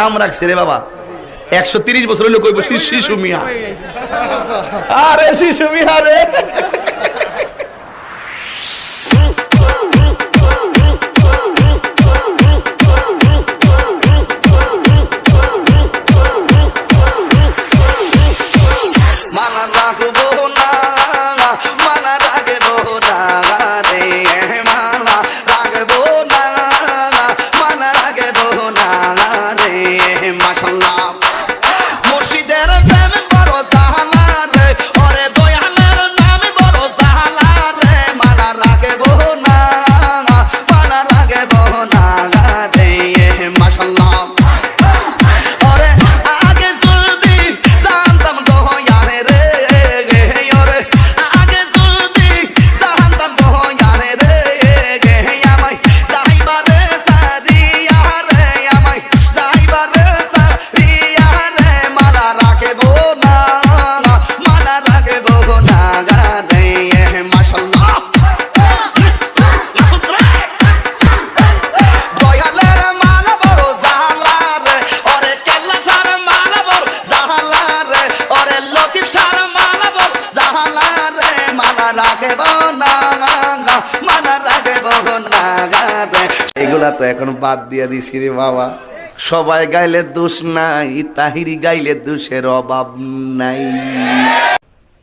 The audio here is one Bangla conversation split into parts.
নাম রাখছে রে বাবা। একশো তিরিশ বছর হইলে কইব শিশু মিয়া। আরে, শিশু মিয়া রে। mashallah না না এগুলা তো এখন বাদ দিয়া দিছি রে বাবা। সবাই গাইলে দোষ নাই তাহিরি গাইলে দোষের অভাব নাই।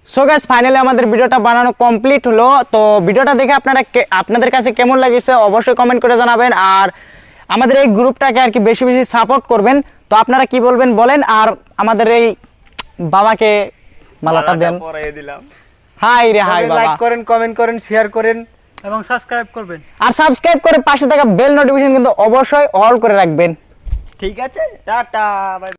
সো গাইস ফাইনালি আমাদের ভিডিওটা বানানো কমপ্লিট হলো। তো ভিডিওটা দেখে আপনারা আপনাদের কাছে কেমন লাগছে অবশ্যই কমেন্ট করে জানাবেন। আর আমাদের এই গ্রুপটাকে আর কি বেশি বেশি সাপোর্ট করবেন। তো আপনারা কি বলবেন বলেন? আর আমাদের এই বাবাকে মালাটা দেন। দিলাম। হাই রে হাই বাবা। লাইক করেন কমেন্ট করেন শেয়ার করেন। এবং সাবস্ক্রাইব করবেন। আর সাবস্ক্রাইব করে পাশে থাকা বেল নোটিফিকেশন কিন্তু অবশ্যই অল করে রাখবেন। ঠিক আছে টাটা বাই